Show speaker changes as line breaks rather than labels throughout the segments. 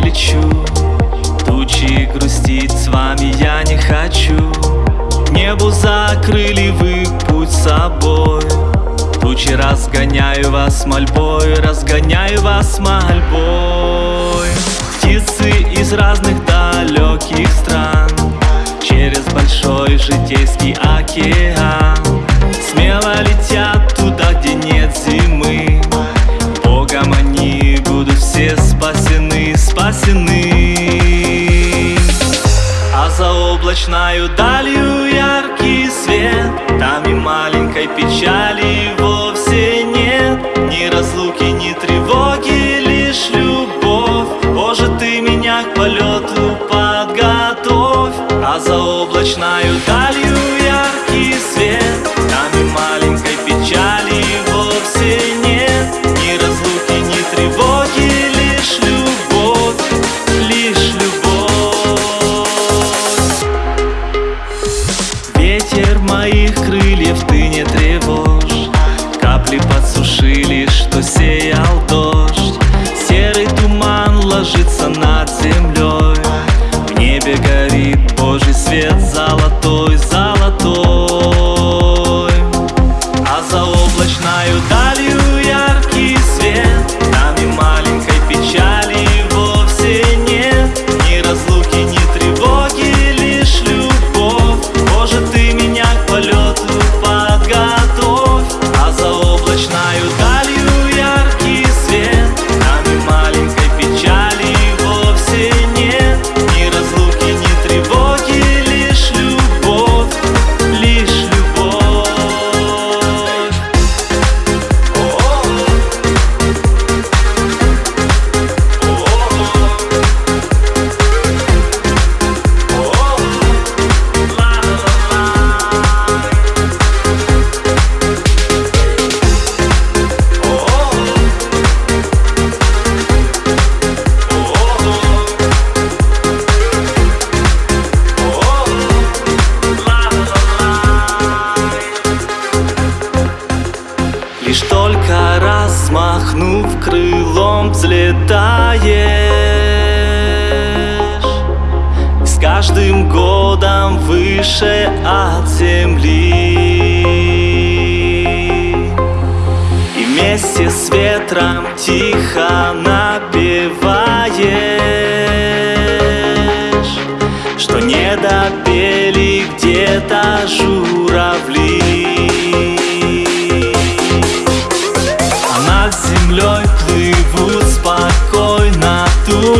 лечу. Тучи грустить с вами я не хочу. Небу закрыли вы путь собой. Тучи разгоняю вас мольбой Разгоняю вас мольбой. Птицы из разных далеких А за облачною далью яркий свет. Там и маленькой печали вовсе нет. Ни разлуки, ни тревоги, лишь любовь. Боже, ты меня к полету подготовь. А за облачною далью Ветер моих крыльев ты не тревожь. Капли подсушили, что сеял дождь только раз махнув крылом взлетаешь. С каждым годом выше от земли. И вместе с ветром тихо напеваешь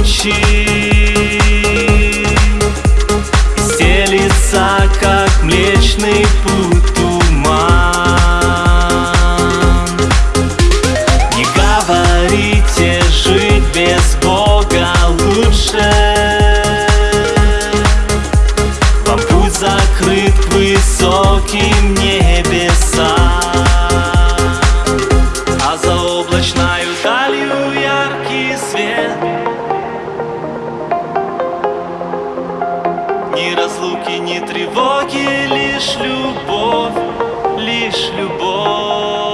ночи. Стелится, как млечный путь туман. Не говорите, жить без Бога лучше. Вам путь закрыт к высоким небесам. А заоблачная Ни разлуки, ни тревоги, лишь любовь, лишь любовь.